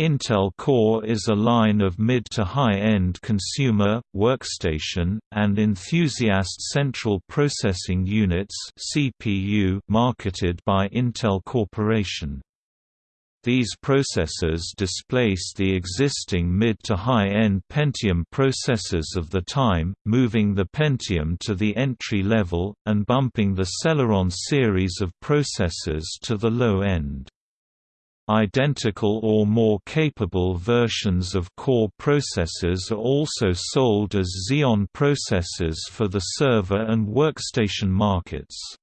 Intel Core is a line of mid to high-end consumer, workstation, and enthusiast central processing units (CPU) marketed by Intel Corporation. These processors displace the existing mid to high-end Pentium processors of the time, moving the Pentium to the entry level, and bumping the Celeron series of processors to the low end. Identical or more capable versions of Core processors are also sold as Xeon processors for the server and workstation markets.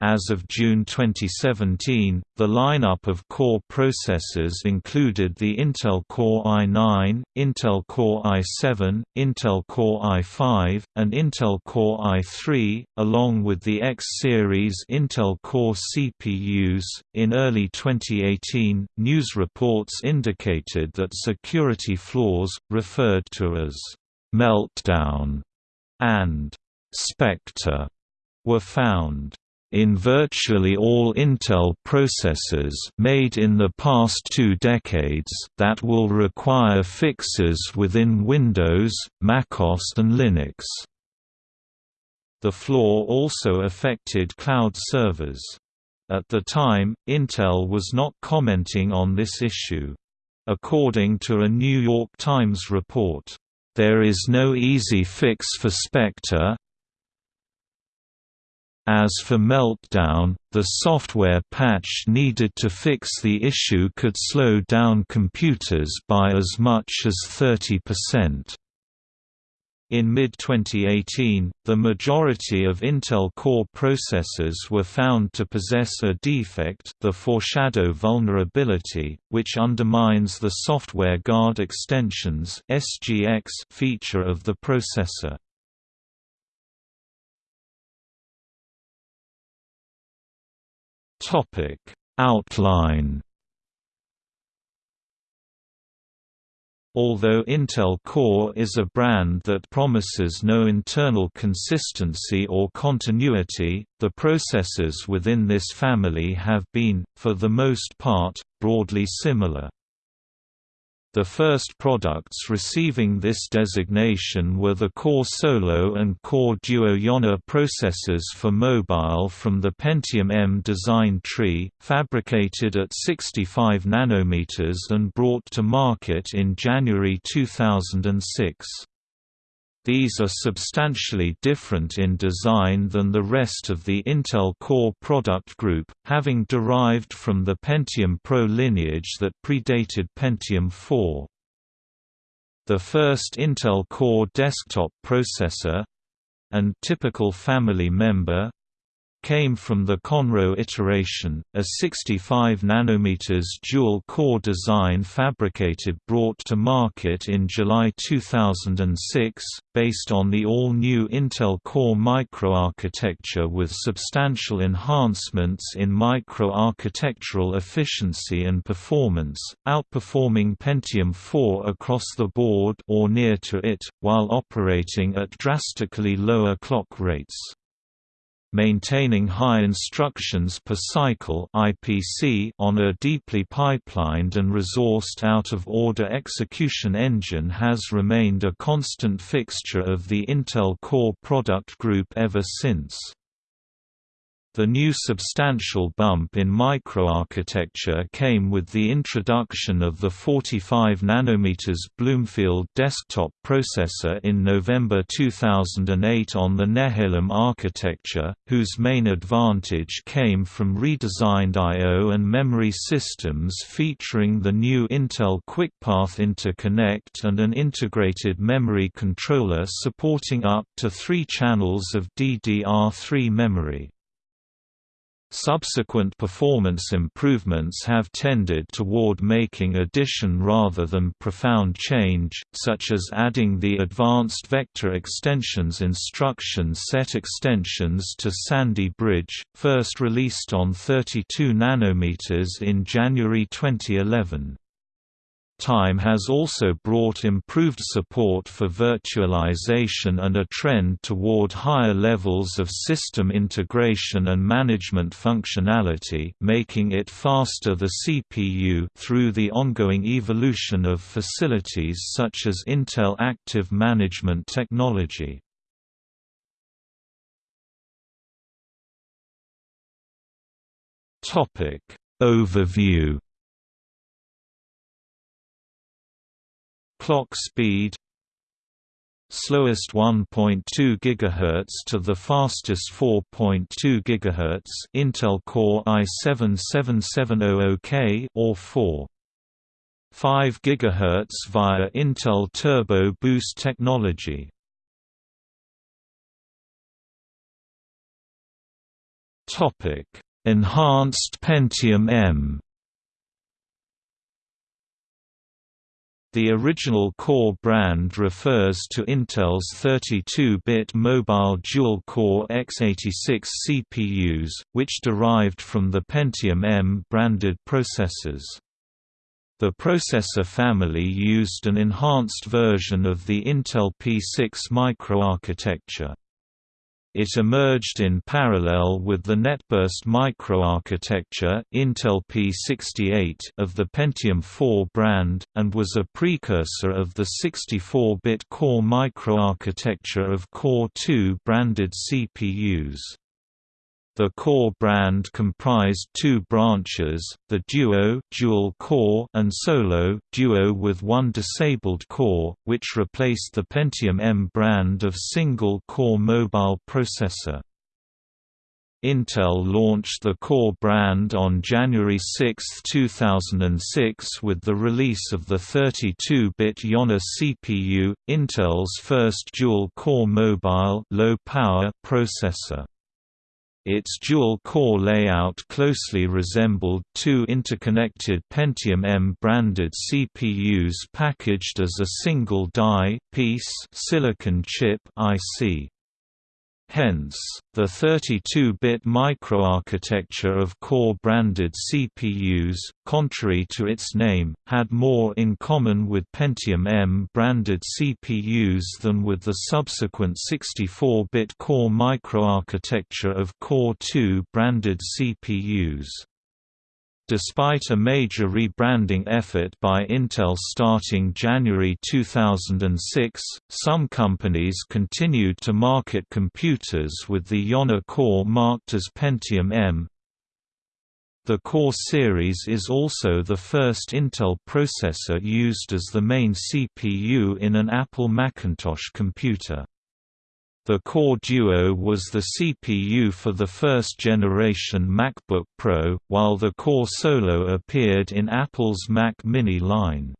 As of June 2017, the lineup of Core processors included the Intel Core i9, Intel Core i7, Intel Core i5, and Intel Core i3, along with the X-series Intel Core CPUs. In early 2018, news reports indicated that security flaws, referred to as meltdown and Spectre, were found in virtually all Intel processors made in the past two decades that will require fixes within Windows, macOS and Linux. The flaw also affected cloud servers. At the time, Intel was not commenting on this issue. According to a New York Times report, "...there is no easy fix for Spectre, as for Meltdown, the software patch needed to fix the issue could slow down computers by as much as 30%. In mid-2018, the majority of Intel Core processors were found to possess a defect the foreshadow vulnerability, which undermines the Software Guard Extensions feature of the processor. Topic Outline Although Intel Core is a brand that promises no internal consistency or continuity, the processors within this family have been, for the most part, broadly similar. The first products receiving this designation were the Core Solo and Core Duo Yonah processors for mobile from the Pentium M design tree, fabricated at 65 nanometers and brought to market in January 2006. These are substantially different in design than the rest of the Intel Core product group, having derived from the Pentium Pro lineage that predated Pentium 4. The first Intel Core desktop processor—and typical family member, came from the Conroe iteration, a 65 nm dual-core design fabricated brought to market in July 2006, based on the all-new Intel Core microarchitecture with substantial enhancements in microarchitectural efficiency and performance, outperforming Pentium 4 across the board or near to it, while operating at drastically lower clock rates maintaining high instructions per cycle (IPC) on a deeply pipelined and resourced out-of-order execution engine has remained a constant fixture of the Intel Core product group ever since. The new substantial bump in microarchitecture came with the introduction of the 45 nm Bloomfield desktop processor in November 2008 on the Nehalem architecture, whose main advantage came from redesigned I.O. and memory systems featuring the new Intel QuickPath Interconnect and an integrated memory controller supporting up to three channels of DDR3 memory. Subsequent performance improvements have tended toward making addition rather than profound change, such as adding the Advanced Vector Extensions instruction set extensions to Sandy Bridge, first released on 32 nm in January 2011. Time has also brought improved support for virtualization and a trend toward higher levels of system integration and management functionality making it faster the CPU through the ongoing evolution of facilities such as Intel Active Management technology. Topic Overview Clock speed slowest 1.2 GHz to the fastest 4.2 GHz Intel Core i7-7700K or 4 5 GHz via Intel Turbo Boost technology. Topic: Enhanced Pentium M The original Core brand refers to Intel's 32-bit mobile dual-core x86 CPUs, which derived from the Pentium M branded processors. The processor family used an enhanced version of the Intel P6 microarchitecture. It emerged in parallel with the NetBurst microarchitecture Intel P68 of the Pentium 4 brand, and was a precursor of the 64-bit Core microarchitecture of Core 2 branded CPUs. The Core brand comprised two branches, the Duo dual core and Solo Duo with one disabled core, which replaced the Pentium M brand of single-core mobile processor. Intel launched the Core brand on January 6, 2006 with the release of the 32-bit Yonah CPU, Intel's first dual-core mobile low-power processor. Its dual-core layout closely resembled two interconnected Pentium M branded CPUs packaged as a single die piece silicon chip IC. Hence, the 32-bit microarchitecture of core-branded CPUs, contrary to its name, had more in common with Pentium M-branded CPUs than with the subsequent 64-bit core microarchitecture of Core 2 branded CPUs. Despite a major rebranding effort by Intel starting January 2006, some companies continued to market computers with the Yonah core marked as Pentium M. The Core series is also the first Intel processor used as the main CPU in an Apple Macintosh computer. The Core Duo was the CPU for the first-generation MacBook Pro, while the Core Solo appeared in Apple's Mac mini line.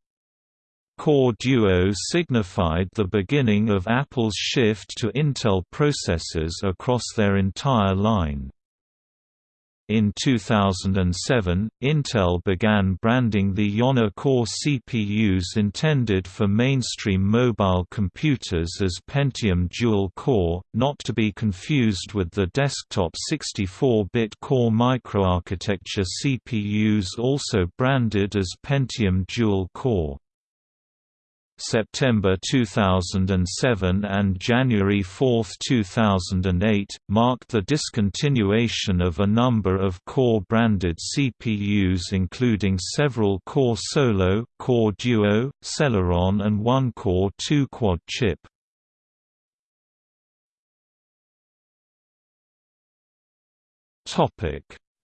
Core Duo signified the beginning of Apple's shift to Intel processors across their entire line. In 2007, Intel began branding the Yonah Core CPUs intended for mainstream mobile computers as Pentium Dual Core, not to be confused with the desktop 64-bit Core microarchitecture CPUs also branded as Pentium Dual Core. September 2007 and January 4, 2008, marked the discontinuation of a number of Core-branded CPUs including several Core Solo, Core Duo, Celeron and one Core 2 quad chip.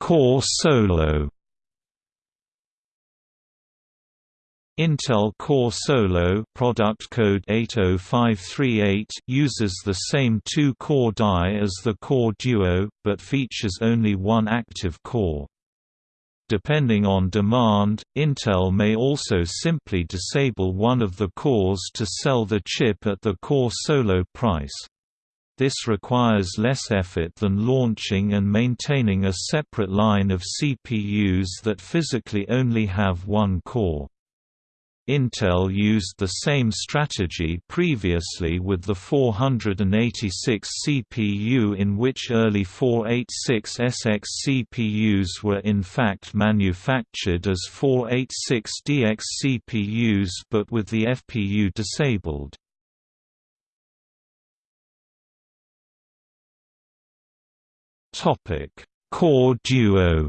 Core Solo Intel Core Solo product code 80538 uses the same two-core die as the Core Duo, but features only one active core. Depending on demand, Intel may also simply disable one of the cores to sell the chip at the Core Solo price. This requires less effort than launching and maintaining a separate line of CPUs that physically only have one core. Intel used the same strategy previously with the 486 CPU in which early 486SX CPUs were in fact manufactured as 486DX CPUs but with the FPU disabled. Core Duo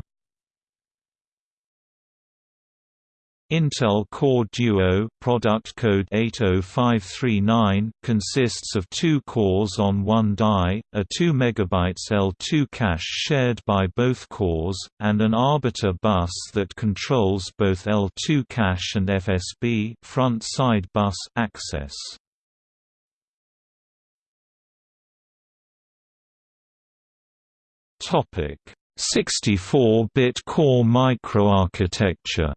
Intel Core Duo product code 80539 consists of two cores on one die, a 2 MB L2 cache shared by both cores, and an arbiter bus that controls both L2 cache and FSB front-side bus access. Topic: 64-bit core microarchitecture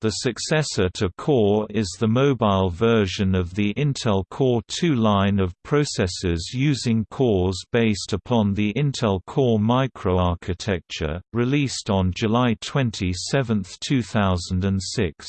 The successor to Core is the mobile version of the Intel Core 2 line of processors using cores based upon the Intel Core microarchitecture, released on July 27, 2006.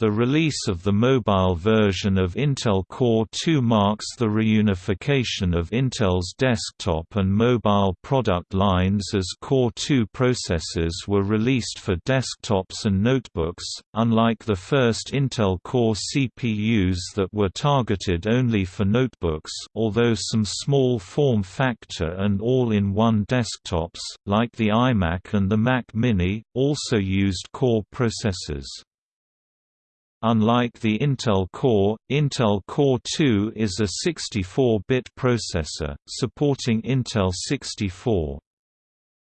The release of the mobile version of Intel Core 2 marks the reunification of Intel's desktop and mobile product lines as Core 2 processors were released for desktops and notebooks, unlike the first Intel Core CPUs that were targeted only for notebooks although some small form factor and all-in-one desktops, like the iMac and the Mac Mini, also used Core processors. Unlike the Intel Core, Intel Core 2 is a 64-bit processor, supporting Intel 64.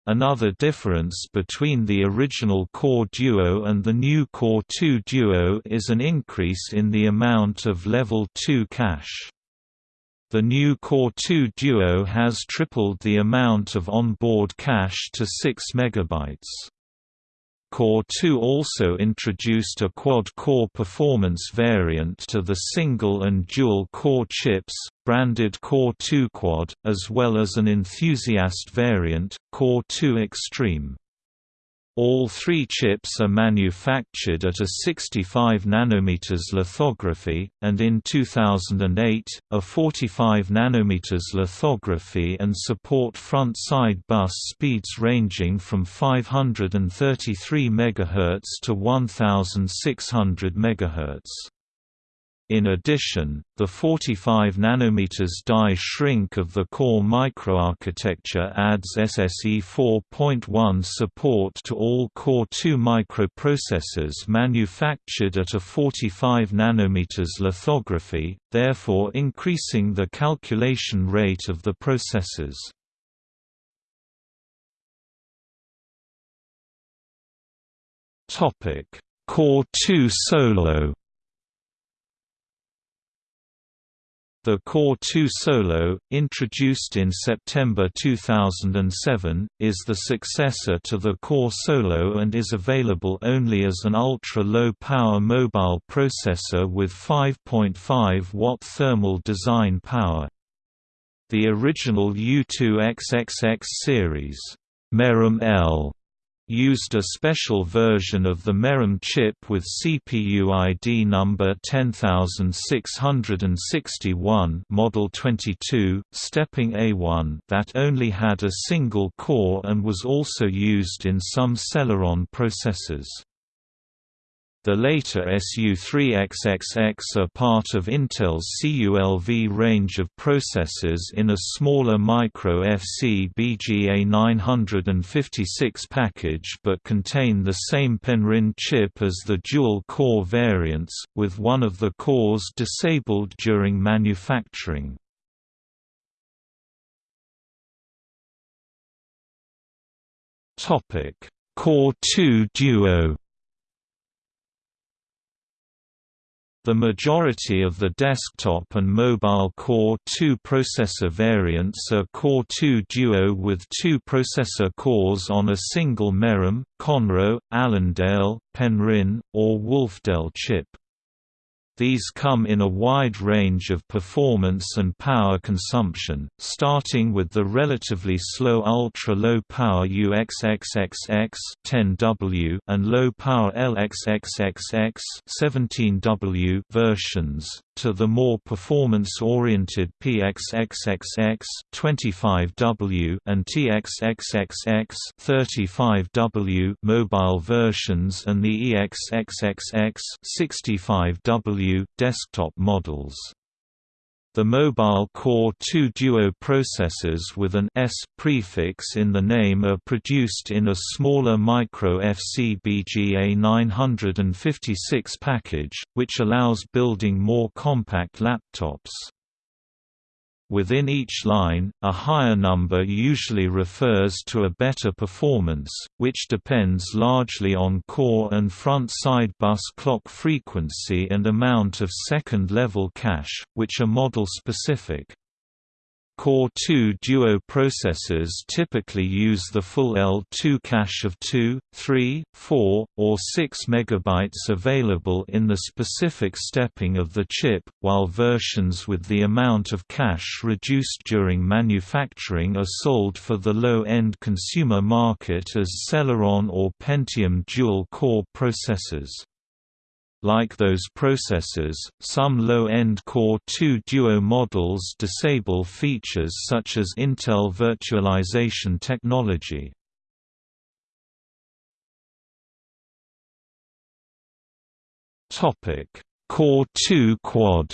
Another difference between the original Core Duo and the new Core 2 Duo is an increase in the amount of Level 2 cache. The new Core 2 Duo has tripled the amount of onboard cache to 6 MB. Core 2 also introduced a quad-core performance variant to the single and dual-core chips, branded Core 2 Quad, as well as an enthusiast variant, Core 2 Extreme. All three chips are manufactured at a 65 nm lithography, and in 2008, a 45 nm lithography and support front-side bus speeds ranging from 533 MHz to 1600 MHz. In addition, the 45 nm die shrink of the core microarchitecture adds SSE 4.1 support to all Core 2 microprocessors manufactured at a 45 nm lithography, therefore increasing the calculation rate of the processors. Core 2 Solo The Core 2 Solo, introduced in September 2007, is the successor to the Core Solo and is available only as an ultra-low power mobile processor with 5.5 watt thermal design power. The original U2XXX series, Merom L used a special version of the Merom chip with CPU ID number 10661 Model 22, stepping A1 that only had a single core and was also used in some Celeron processors. The later SU3XXX are part of Intel's CULV range of processors in a smaller micro FC BGA 956 package but contain the same Penryn chip as the dual-core variants, with one of the cores disabled during manufacturing. Core 2 Duo The majority of the desktop and mobile Core 2 processor variants are Core 2 Duo with two processor cores on a single Merom, Conroe, Allendale, Penryn, or Wolfdale chip. These come in a wide range of performance and power consumption, starting with the relatively slow ultra-low power UXXXX 10W and low power LXXXX 17W versions, to the more performance-oriented PXXXX 25W and TXXXX 35W mobile versions and the EXXXX 65W desktop models. The Mobile Core 2 Duo processors with an S prefix in the name are produced in a smaller micro FCBGA 956 package, which allows building more compact laptops. Within each line, a higher number usually refers to a better performance, which depends largely on core and front-side bus clock frequency and amount of second-level cache, which are model-specific. Core 2 Duo processors typically use the full L2 cache of 2, 3, 4, or 6 MB available in the specific stepping of the chip, while versions with the amount of cache reduced during manufacturing are sold for the low-end consumer market as Celeron or Pentium dual-core processors. Like those processors, some low-end Core 2 Duo models disable features such as Intel virtualization technology. Core 2 Quad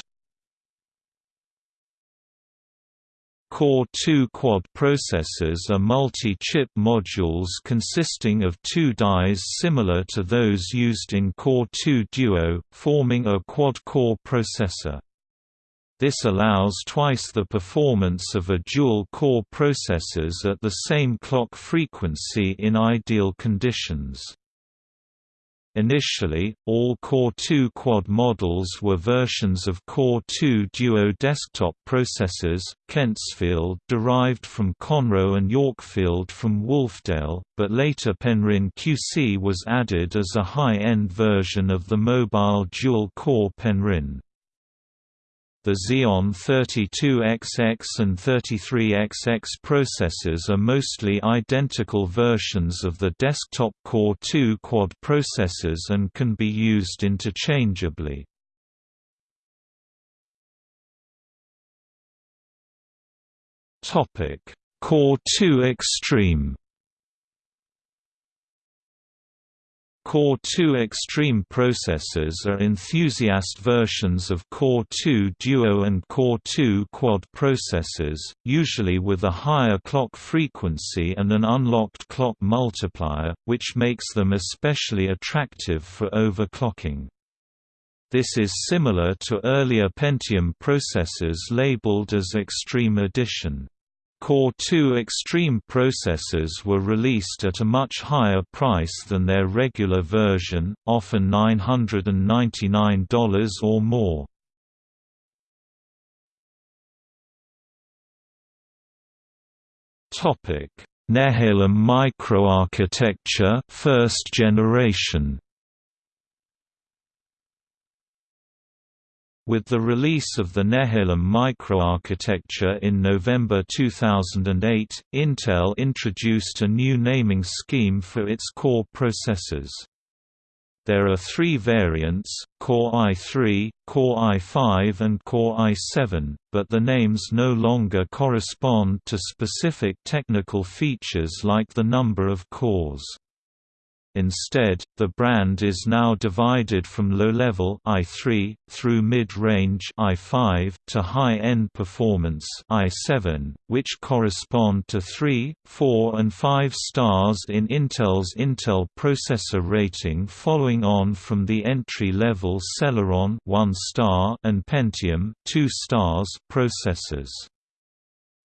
Core 2 quad processors are multi-chip modules consisting of two dies similar to those used in Core 2 Duo, forming a quad-core processor. This allows twice the performance of a dual-core processors at the same clock frequency in ideal conditions. Initially, all Core 2 Quad models were versions of Core 2 Duo desktop processors, Kentsfield derived from Conroe and Yorkfield from Wolfdale, but later Penryn QC was added as a high-end version of the mobile dual-core Penryn. The Xeon 32XX and 33XX processors are mostly identical versions of the desktop Core 2 quad processors and can be used interchangeably. Core 2 Extreme Core 2 Extreme processors are enthusiast versions of Core 2 Duo and Core 2 Quad processors, usually with a higher clock frequency and an unlocked clock multiplier, which makes them especially attractive for overclocking. This is similar to earlier Pentium processors labeled as Extreme Edition. Core 2 Extreme processors were released at a much higher price than their regular version, often $999 or more. Nehalem microarchitecture first generation With the release of the Nehalem microarchitecture in November 2008, Intel introduced a new naming scheme for its core processors. There are three variants, Core i3, Core i5 and Core i7, but the names no longer correspond to specific technical features like the number of cores. Instead, the brand is now divided from low-level i3 through mid-range i5 to high-end performance i7, which correspond to 3, 4 and 5 stars in Intel's Intel processor rating following on from the entry-level Celeron 1 star and Pentium 2 stars processors.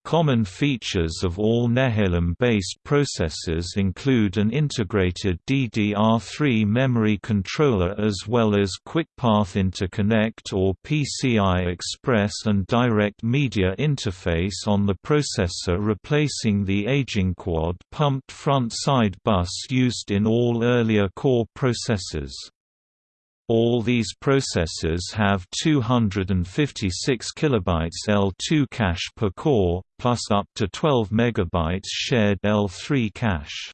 Common features of all Nehalem-based processors include an integrated DDR3 memory controller as well as QuickPath Interconnect or PCI Express and Direct Media Interface on the processor replacing the aging quad-pumped front-side bus used in all earlier core processors. All these processors have 256 kilobytes L2 cache per core, plus up to 12 megabytes shared L3 cache.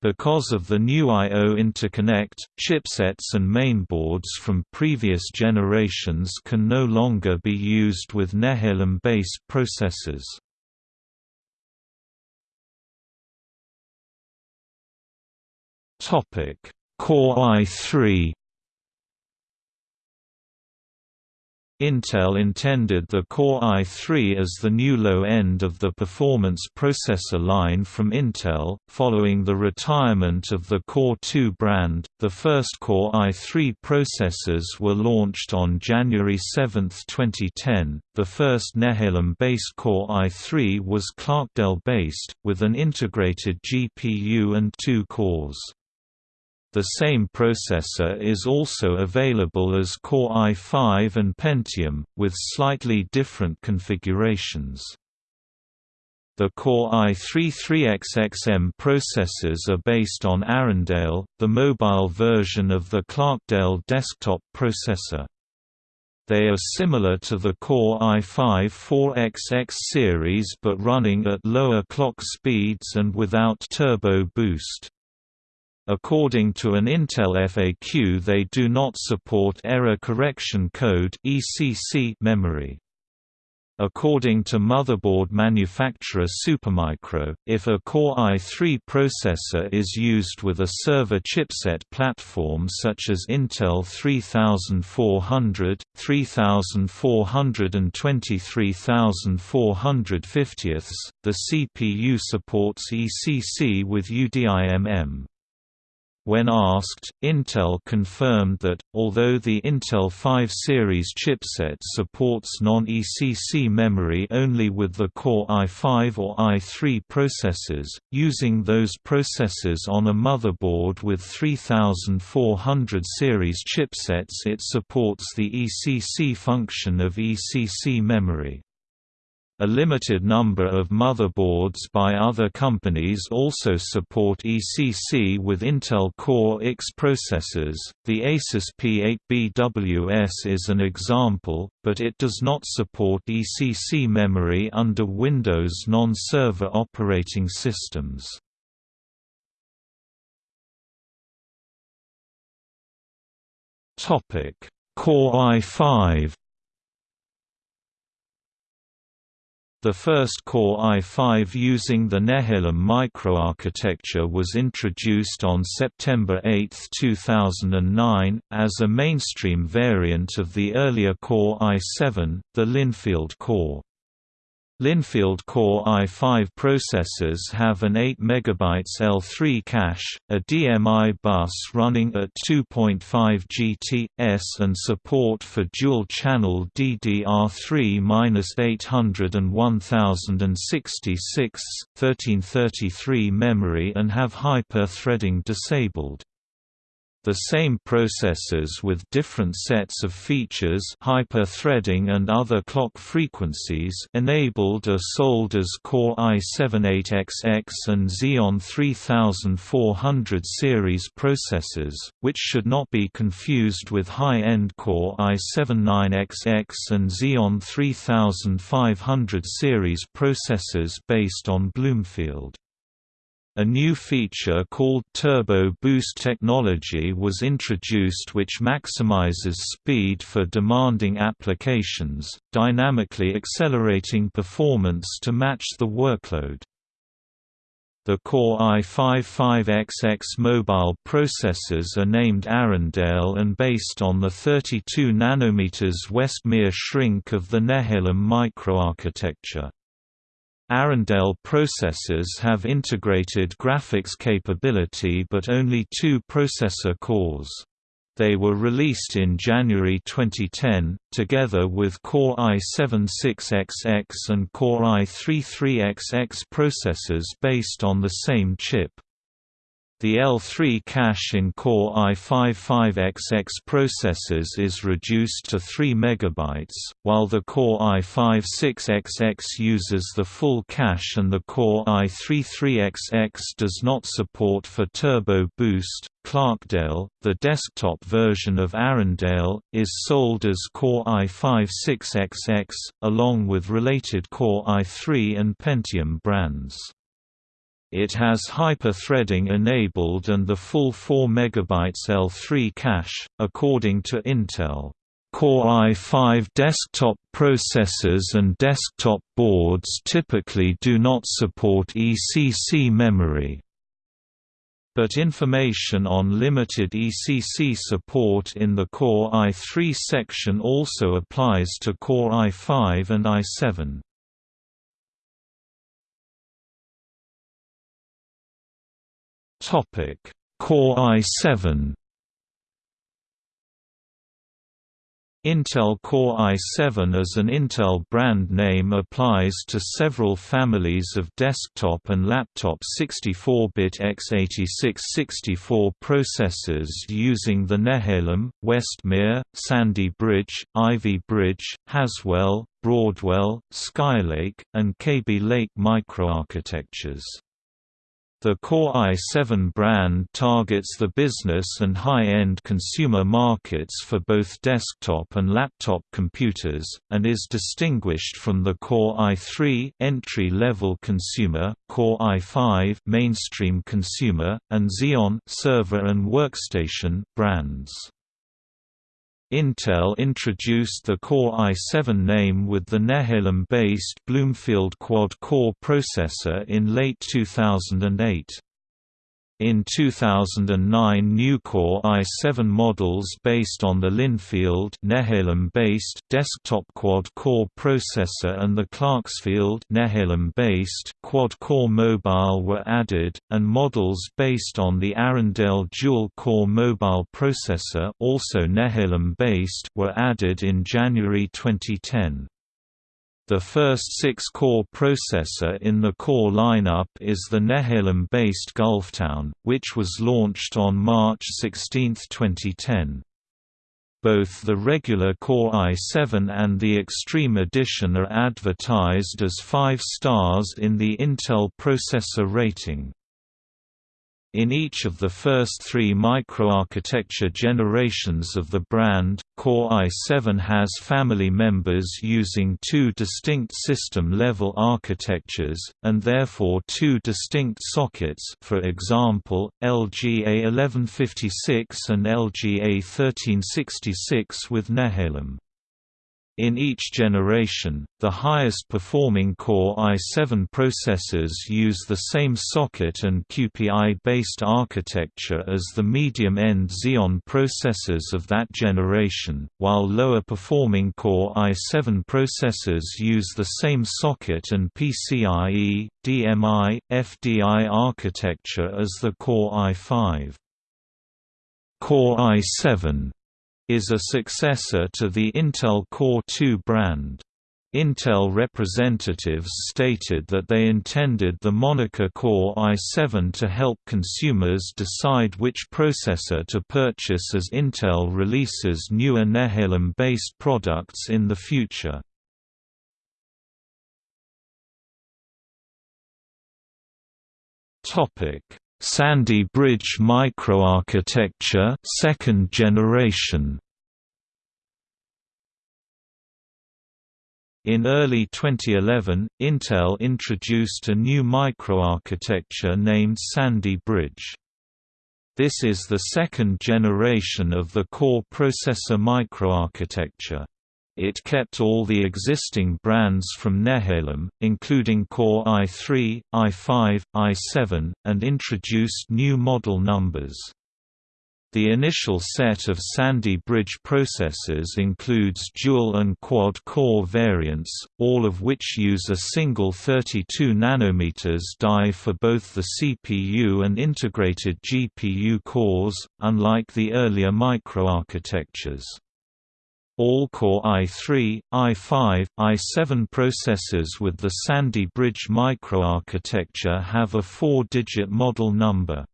Because of the new I.O. interconnect, chipsets and mainboards from previous generations can no longer be used with Nehalem-based processors. Core i3 Intel intended the Core i3 as the new low end of the performance processor line from Intel. Following the retirement of the Core 2 brand, the first Core i3 processors were launched on January 7, 2010. The first Nehalem based Core i3 was Clarkdale based, with an integrated GPU and two cores. The same processor is also available as Core i5 and Pentium, with slightly different configurations. The Core i3-3XXM processors are based on Arrandale, the mobile version of the Clarkdale desktop processor. They are similar to the Core i5-4XX series but running at lower clock speeds and without turbo boost. According to an Intel FAQ they do not support Error Correction Code memory. According to motherboard manufacturer Supermicro, if a Core i3 processor is used with a server chipset platform such as Intel 3400, 3400 and 23450, the CPU supports ECC with UDIMM. When asked, Intel confirmed that, although the Intel 5 series chipset supports non-ECC memory only with the Core i5 or i3 processors, using those processors on a motherboard with 3400 series chipsets it supports the ECC function of ECC memory. A limited number of motherboards by other companies also support ECC with Intel Core X processors. The Asus P8BWS is an example, but it does not support ECC memory under Windows non-server operating systems. Topic: Core i5 The first Core i5 using the Nehalem microarchitecture was introduced on September 8, 2009, as a mainstream variant of the earlier Core i7, the Lynnfield core. Lynnfield Core i5 processors have an 8 MB L3 cache, a DMI bus running at 2.5 GT/s and support for dual-channel DDR3-800 and 1066, 1333 memory and have hyper-threading disabled. The same processors with different sets of features hyper-threading and other clock frequencies enabled are sold as Core i7-8XX and Xeon 3400 series processors, which should not be confused with high-end Core i7-9XX and Xeon 3500 series processors based on Bloomfield. A new feature called Turbo Boost technology was introduced which maximizes speed for demanding applications, dynamically accelerating performance to match the workload. The Core i5-5XX mobile processors are named Arrandale and based on the 32 nm Westmere shrink of the Nehalem microarchitecture. Arrandale processors have integrated graphics capability but only two processor cores. They were released in January 2010, together with Core i7-6XX and Core i3-3XX processors based on the same chip. The L3 cache in Core i5-5XX processors is reduced to 3 MB, while the Core i5-6XX uses the full cache and the Core i3-3XX does not support for Turbo Boost. Clarkdale, the desktop version of Arrandale, is sold as Core i5-6XX, along with related Core i3 and Pentium brands. It has hyper-threading enabled and the full 4 MB L3 cache, according to Intel. Core i5 desktop processors and desktop boards typically do not support ECC memory. But information on limited ECC support in the Core i3 section also applies to Core i5 and i7. Topic: Core i7 Intel Core i7 as an Intel brand name applies to several families of desktop and laptop 64-bit x86-64 processors using the Nehalem, Westmere, Sandy Bridge, Ivy Bridge, Haswell, Broadwell, Skylake, and Kaby Lake microarchitectures. The Core i7 brand targets the business and high-end consumer markets for both desktop and laptop computers, and is distinguished from the Core i3 entry-level consumer, Core i5 mainstream consumer, and Xeon server and workstation brands. Intel introduced the Core i7 name with the Nehalem-based Bloomfield quad-core processor in late 2008. In 2009 new Core i7 models based on the Lynnfield Nehalem-based desktop quad-core processor and the Clarksfield Nehalem-based quad-core mobile were added, and models based on the Arrandale dual-core mobile processor also Nehalem-based were added in January 2010. The first six-core processor in the Core lineup is the Nehalem-based Gulftown, which was launched on March 16, 2010. Both the regular Core i7 and the Extreme Edition are advertised as 5 stars in the Intel processor rating. In each of the first three microarchitecture generations of the brand, Core i7 has family members using two distinct system-level architectures, and therefore two distinct sockets for example, LGA 1156 and LGA 1366 with Nehalem. In each generation, the highest performing Core i7 processors use the same socket and QPI-based architecture as the medium-end Xeon processors of that generation, while lower performing Core i7 processors use the same socket and PCIe, DMI, FDI architecture as the Core i5. Core i7 is a successor to the Intel Core 2 brand. Intel representatives stated that they intended the moniker Core i7 to help consumers decide which processor to purchase as Intel releases newer Nehalem-based products in the future. Sandy Bridge microarchitecture second generation In early 2011, Intel introduced a new microarchitecture named Sandy Bridge. This is the second generation of the core processor microarchitecture. It kept all the existing brands from Nehalem, including Core i3, i5, i7, and introduced new model numbers. The initial set of Sandy Bridge processors includes dual and quad-core variants, all of which use a single 32 nm die for both the CPU and integrated GPU cores, unlike the earlier microarchitectures. All Core i3, i5, i7 processors with the Sandy Bridge microarchitecture have a four-digit model number.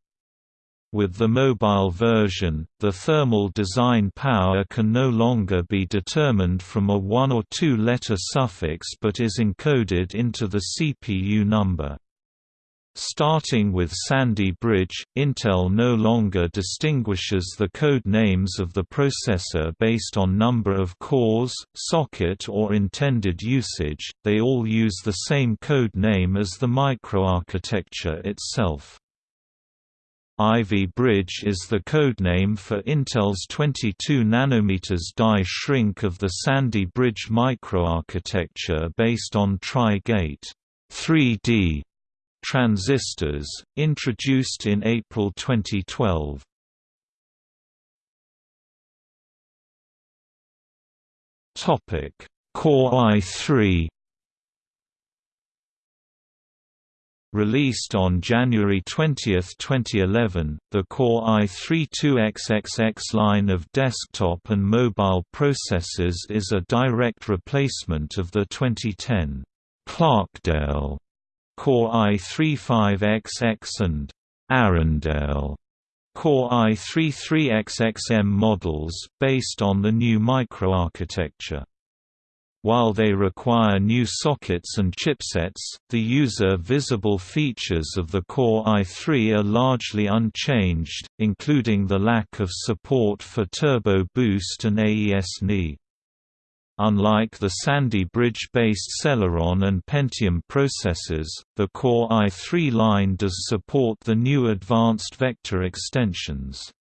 With the mobile version, the thermal design power can no longer be determined from a one- or two-letter suffix but is encoded into the CPU number. Starting with Sandy Bridge, Intel no longer distinguishes the code names of the processor based on number of cores, socket or intended usage, they all use the same code name as the microarchitecture itself. Ivy Bridge is the codename for Intel's 22 nm die shrink of the Sandy Bridge microarchitecture based on Tri-Gate 3D transistors, introduced in April 2012. Topic: Core i3 Released on January 20, 2011, the Core i3-2XXX line of desktop and mobile processors is a direct replacement of the 2010 Clarkdale Core i35XX and Arrandale Core i33XXM models, based on the new microarchitecture. While they require new sockets and chipsets, the user-visible features of the Core i3 are largely unchanged, including the lack of support for Turbo Boost and AES-NI. Unlike the Sandy Bridge-based Celeron and Pentium processors, the Core i3 line does support the new advanced vector extensions.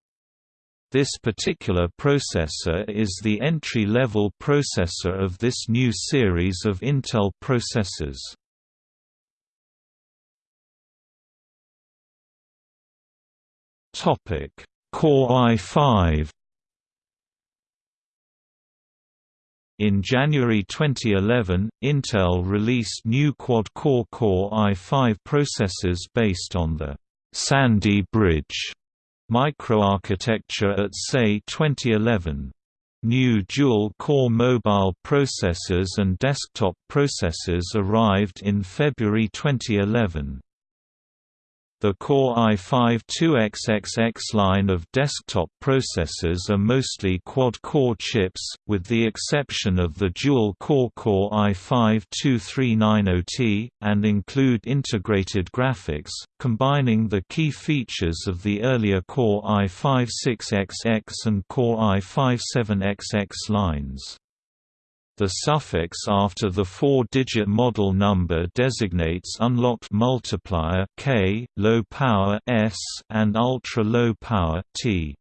This particular processor is the entry-level processor of this new series of Intel processors. Core i5 In January 2011, Intel released new quad-core Core i5 processors based on the Sandy Bridge microarchitecture at CES 2011. New dual-core mobile processors and desktop processors arrived in February 2011. The Core i5-2XXX line of desktop processors are mostly quad-core chips, with the exception of the dual-core Core i5-2390T, and include integrated graphics, combining the key features of the earlier Core i5-6XX and Core i5-7XX lines. The suffix after the four-digit model number designates unlocked multiplier K, low power S, and ultra-low power T.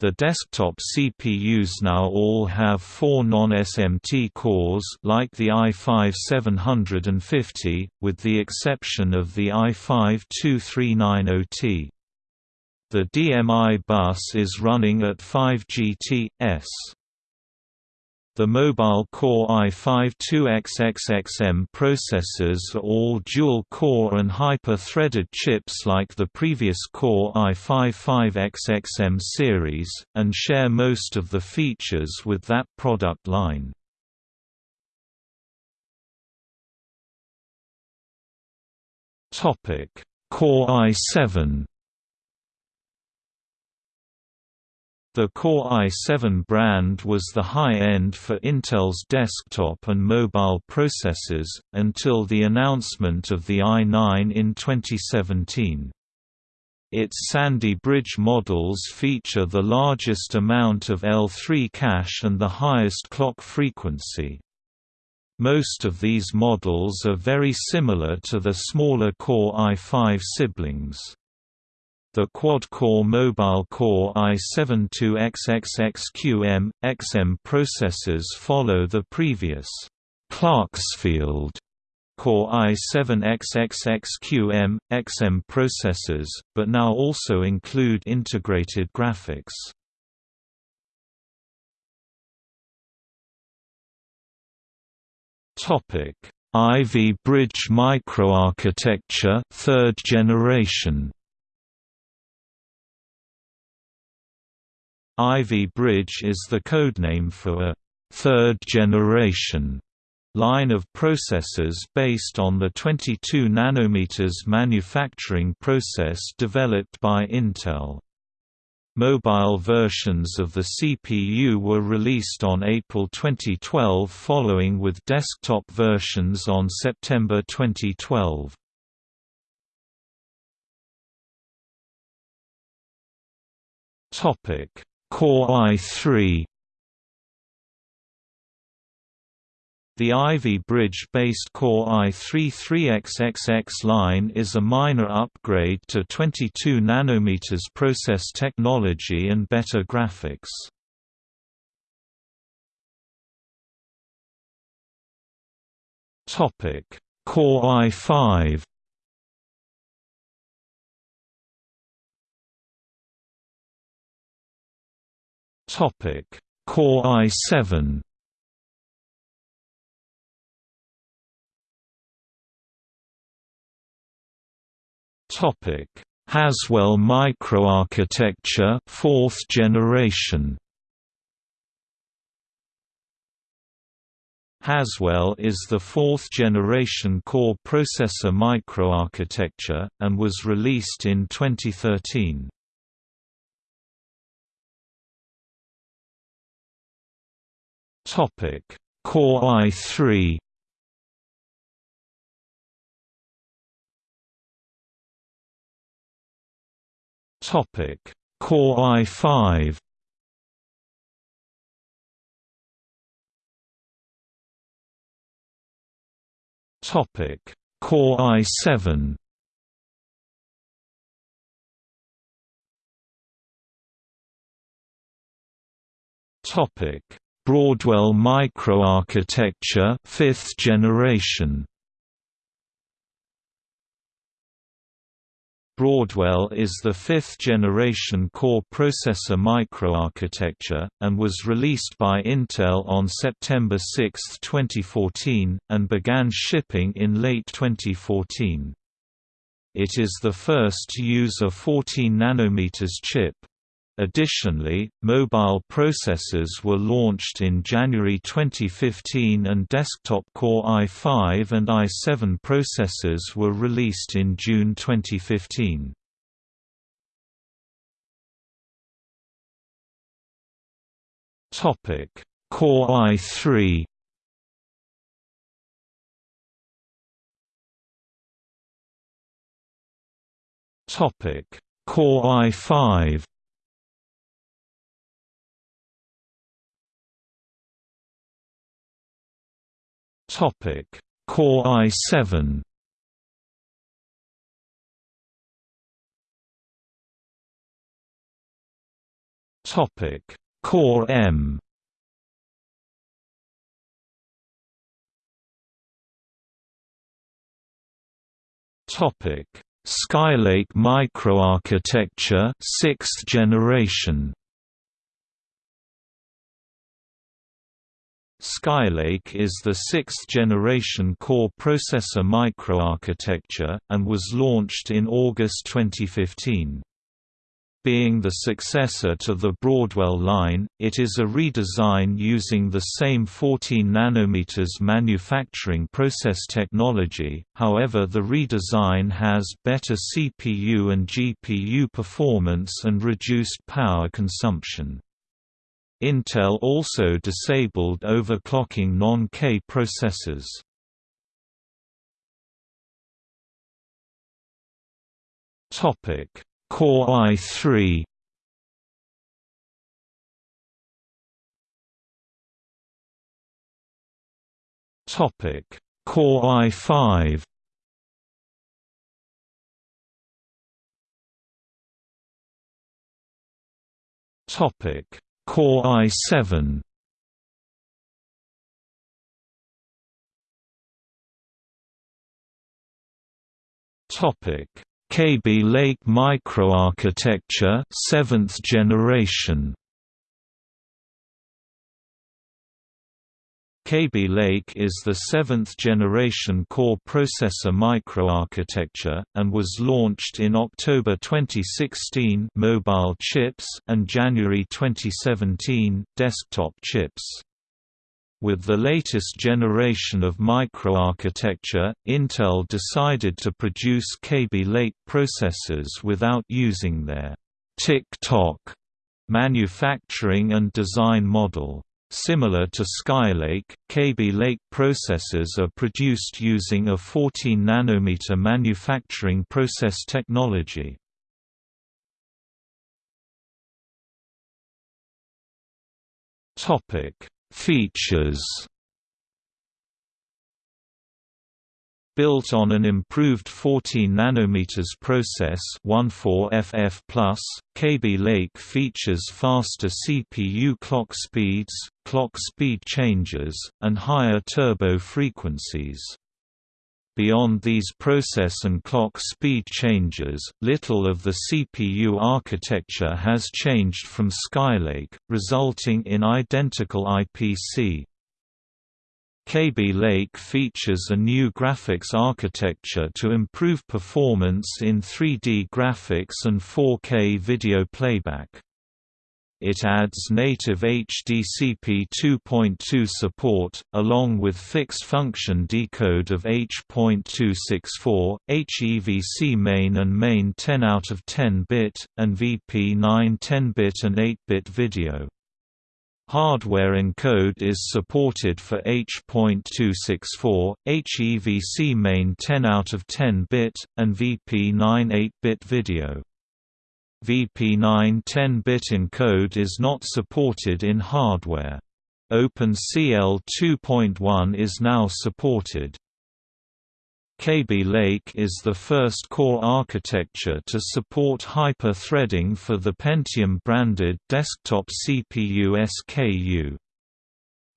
The desktop CPUs now all have four non-SMT cores like the i5-750, with the exception of the i5-2390T. The DMI bus is running at 5 GT/s. The mobile Core i5-2XXXM processors are all dual-core and hyper-threaded chips like the previous Core i5-5XXM series, and share most of the features with that product line. Core i7 The Core i7 brand was the high-end for Intel's desktop and mobile processors, until the announcement of the i9 in 2017. Its Sandy Bridge models feature the largest amount of L3 cache and the highest clock frequency. Most of these models are very similar to the smaller Core i5 siblings. The quad-core Mobile Core i7-2XXXQM, XM processors follow the previous Clarksfield Core i7-XXXQM, XM processors, but now also include integrated graphics. Ivy Bridge microarchitecture third generation Ivy Bridge is the codename for a third-generation line of processors based on the 22 nanometers manufacturing process developed by Intel. Mobile versions of the CPU were released on April 2012 following with desktop versions on September 2012. Topic: Core i3 The Ivy Bridge-based Core i3-3XXX line is a minor upgrade to 22 nm process technology and better graphics. Core i5 Core i7 Topic: Haswell microarchitecture, fourth generation. Haswell is the fourth-generation core processor microarchitecture, and was released in 2013. Core i3 Topic: Core i5. Topic: Core i7. Topic: Broadwell microarchitecture, 5th generation. Broadwell is the fifth-generation core processor microarchitecture, and was released by Intel on September 6, 2014, and began shipping in late 2014. It is the first to use a 14 nm chip, Additionally, mobile processors were launched in January 2015 and desktop Core i5 and i7 processors were released in June 2015. Topic: Core i3 Topic: Core i5 Topic: Core i7. Topic: Core M. Topic: Skylake microarchitecture, 6th generation. Skylake is the sixth-generation core processor microarchitecture, and was launched in August 2015. Being the successor to the Broadwell line, it is a redesign using the same 14 nm manufacturing process technology, however the redesign has better CPU and GPU performance and reduced power consumption. Intel also disabled overclocking non-K processors. Topic: Core i3. Topic: Core i5. Topic: Core i7 Topic: Kaby Lake microarchitecture, 7th generation. Kaby Lake is the seventh-generation core processor microarchitecture, and was launched in October 2016 mobile chips and January 2017 desktop chips. With the latest generation of microarchitecture, Intel decided to produce Kaby Lake processors without using their tick-tock manufacturing and design model. Similar to Skylake, Kaby Lake processors are produced using a 14 nanometer manufacturing process technology. Topic Features Built on an improved 14 nanometers process 14FF+, Kaby Lake features faster CPU clock speeds, clock speed changes, and higher turbo frequencies. Beyond these process and clock speed changes, little of the CPU architecture has changed from Skylake, resulting in identical IPC. Kaby Lake features a new graphics architecture to improve performance in 3D graphics and 4K video playback. It adds native HDCP 2.2 support, along with fixed-function decode of H.264, HEVC main and main 10 out of 10-bit, and VP9 10-bit and 8-bit video. Hardware encode is supported for H.264, HEVC main 10 out of 10-bit, and VP9 8-bit video. VP9 10-bit encode is not supported in hardware. OpenCL 2.1 is now supported. Kaby Lake is the first core architecture to support hyper-threading for the Pentium-branded desktop CPU SKU.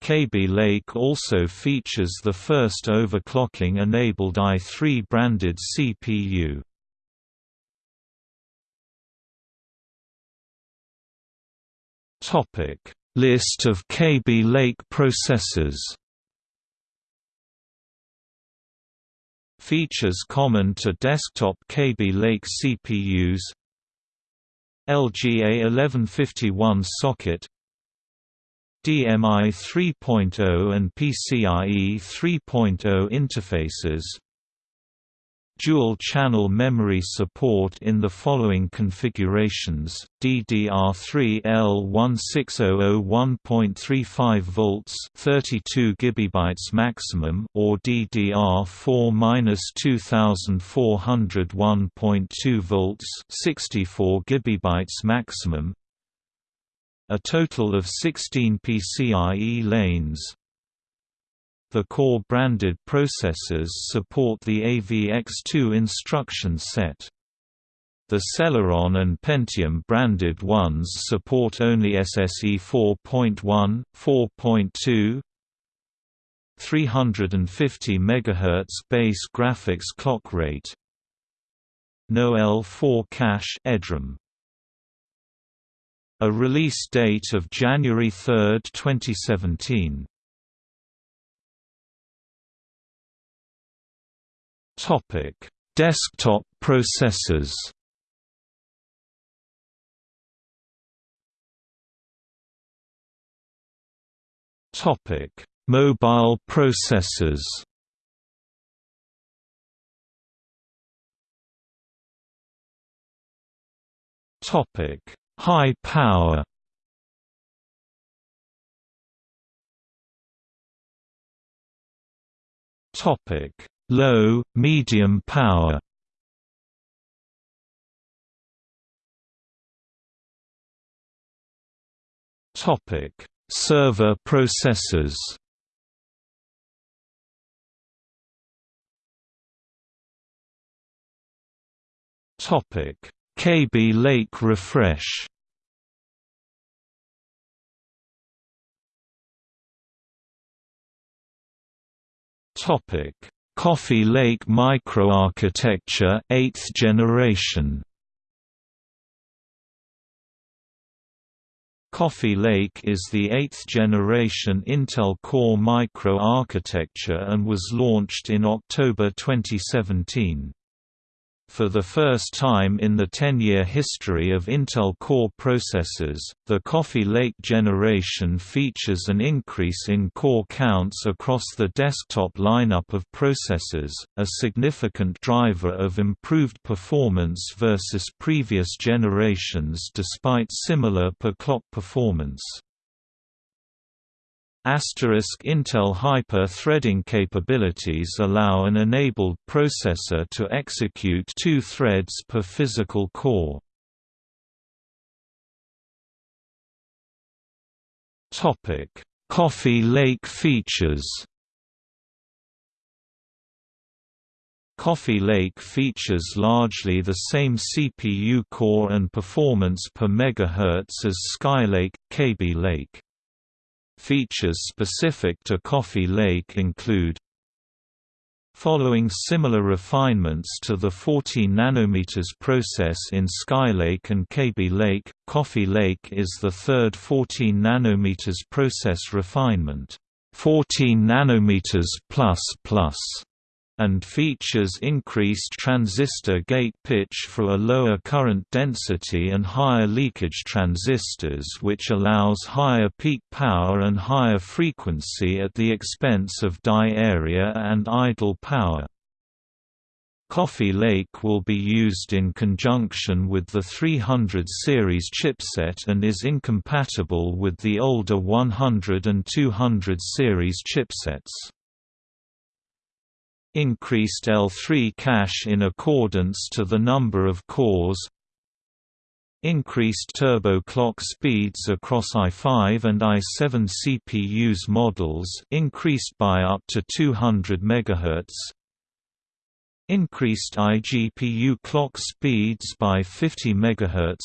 Kaby Lake also features the first overclocking-enabled i3-branded CPU. List of Kaby Lake processors. Features common to desktop Kaby Lake CPUs LGA 1151 socket DMI 3.0 and PCIe 3.0 interfaces Dual-channel memory support in the following configurations: DDR3 L1600 volts, 32 GB maximum, or DDR4-2400 1.2 volts, 64 GB maximum. A total of 16 PCIe lanes, the core branded processors support the AVX2 instruction set. The Celeron and Pentium branded ones support only SSE 4.1, 4.2, 350 MHz base graphics clock rate. No L4 cache EDRAM. A release date of January 3, 2017. Topic: Desktop processors. Topic: Mobile processors. Topic: High power. Topic: low, medium power Topic: Server processors. Topic: Kaby Lake refresh. Topic: Coffee Lake microarchitecture 8th generation Coffee Lake is the 8th generation Intel Core microarchitecture and was launched in October 2017. For the first time in the 10-year history of Intel Core processors, the Coffee Lake generation features an increase in core counts across the desktop lineup of processors, a significant driver of improved performance versus previous generations despite similar per-clock performance. Asterisk Intel hyper-threading capabilities allow an enabled processor to execute two threads per physical core. Topic: Coffee Lake features. Coffee Lake features largely the same CPU core and performance per megahertz as Skylake, Kaby Lake. Features specific to Coffee Lake include Following similar refinements to the 14 nanometers process in Skylake and Kaby Lake, Coffee Lake is the third 14 nanometers process refinement, 14 nanometers plus plus and features increased transistor gate pitch for a lower current density and higher leakage transistors which allows higher peak power and higher frequency at the expense of die area and idle power. Coffee Lake will be used in conjunction with the 300 series chipset and is incompatible with the older 100 and 200 series chipsets increased L3 cache in accordance to the number of cores increased turbo clock speeds across i5 and i7 CPUs models increased by up to 200 MHz increased iGPU clock speeds by 50 MHz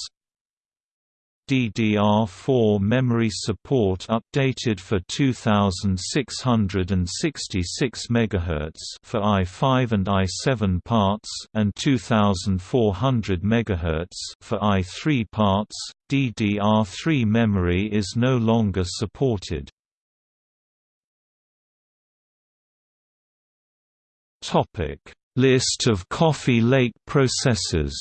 DDR4 memory support updated for 2666 MHz for i5 and i7 parts and 2400 MHz for i3 parts. DDR3 memory is no longer supported. Topic: List of Coffee Lake processors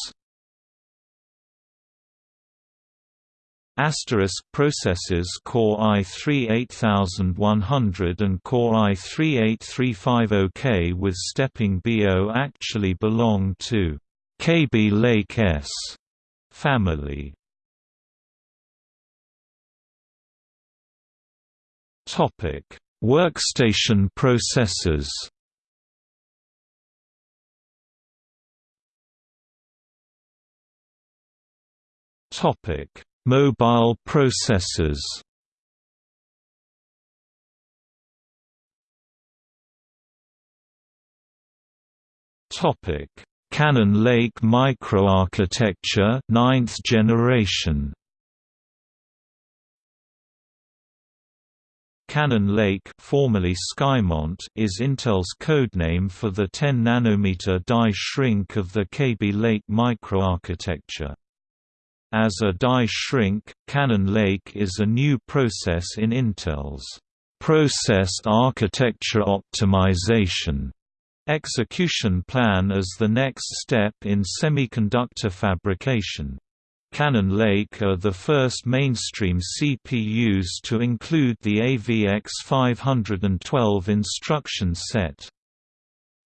Asterisk processors Core i3 8100 and Core i3 8350K with stepping BO actually belong to Kaby Lake S family. Topic: Workstation processors. Topic: Mobile processors Topic: Cannon Lake microarchitecture, ninth generation. Cannon Lake, formerly Skymont, is Intel's codename for the 10 nanometer die shrink of the Kaby Lake microarchitecture. As a die shrink, Cannon Lake is a new process in Intel's process architecture optimization execution plan as the next step in semiconductor fabrication. Cannon Lake are the first mainstream CPUs to include the AVX 512 instruction set.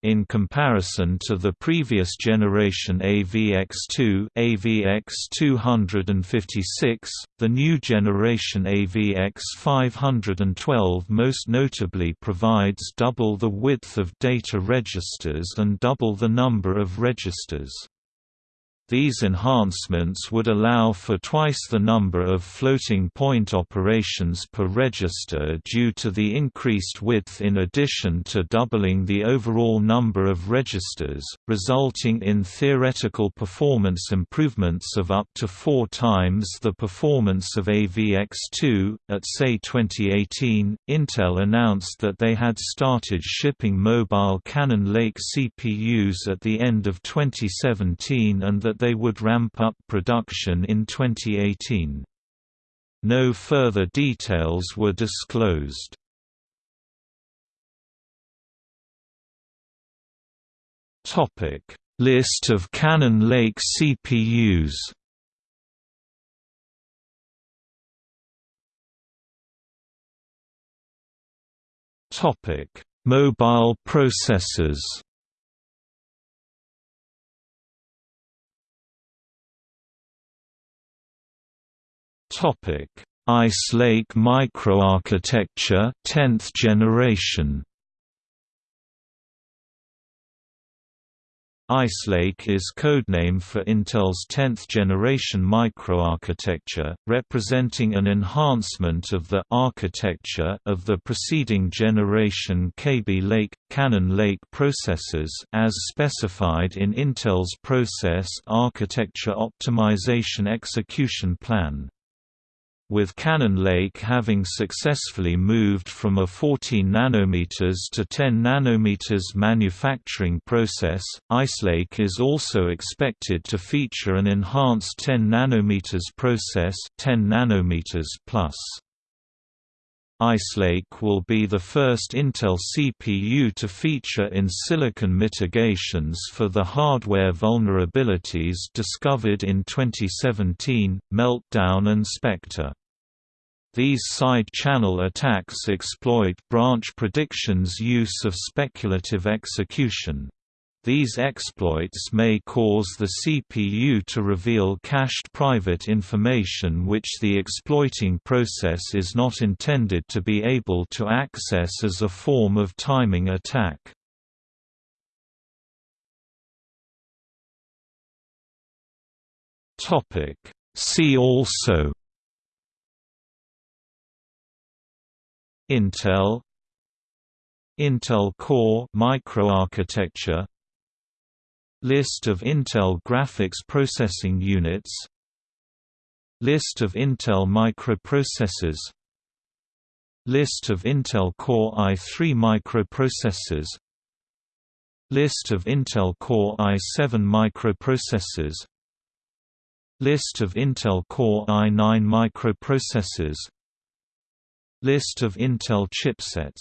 In comparison to the previous generation AVX2 AVX256, the new generation AVX512 most notably provides double the width of data registers and double the number of registers. These enhancements would allow for twice the number of floating point operations per register due to the increased width in addition to doubling the overall number of registers, resulting in theoretical performance improvements of up to four times the performance of AVX2. At CES 2018, Intel announced that they had started shipping mobile Cannon Lake CPUs at the end of 2017 and that they would ramp up production in 2018. No further details were disclosed. List of Cannon Lake CPUs Topic: Mobile processors. Topic: Ice Lake microarchitecture, 10th generation. Ice Lake is codename for Intel's 10th-generation microarchitecture, representing an enhancement of the architecture of the preceding generation Kaby Lake, Cannon Lake processors as specified in Intel's Process Architecture Optimization Execution Plan with Cannon Lake having successfully moved from a 14 nanometers to 10 nanometers manufacturing process, Ice Lake is also expected to feature an enhanced 10 nanometers process 10 nanometers plus. Ice Lake will be the first Intel CPU to feature in silicon mitigations for the hardware vulnerabilities discovered in 2017, Meltdown and Spectre. These side-channel attacks exploit branch prediction's use of speculative execution. These exploits may cause the CPU to reveal cached private information which the exploiting process is not intended to be able to access as a form of timing attack. See also Intel Intel Core microarchitecture List of Intel graphics processing units List of Intel microprocessors List of Intel Core i3 microprocessors List of Intel Core i7 microprocessors List of Intel Core i9 microprocessors List of Intel chipsets